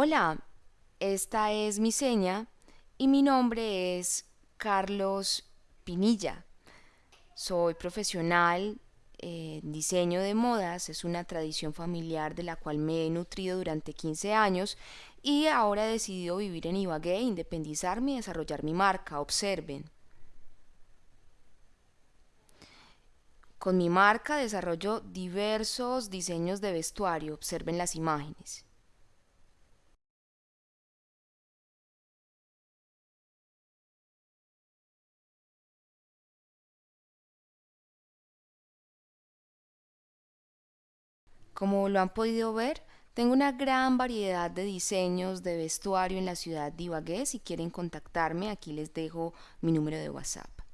Hola, esta es mi seña y mi nombre es Carlos Pinilla. Soy profesional en diseño de modas, es una tradición familiar de la cual me he nutrido durante 15 años y ahora he decidido vivir en Ibagué, independizarme y desarrollar mi marca. Observen. Con mi marca desarrollo diversos diseños de vestuario. Observen las imágenes. Como lo han podido ver, tengo una gran variedad de diseños de vestuario en la ciudad de Ibagué. Si quieren contactarme, aquí les dejo mi número de WhatsApp.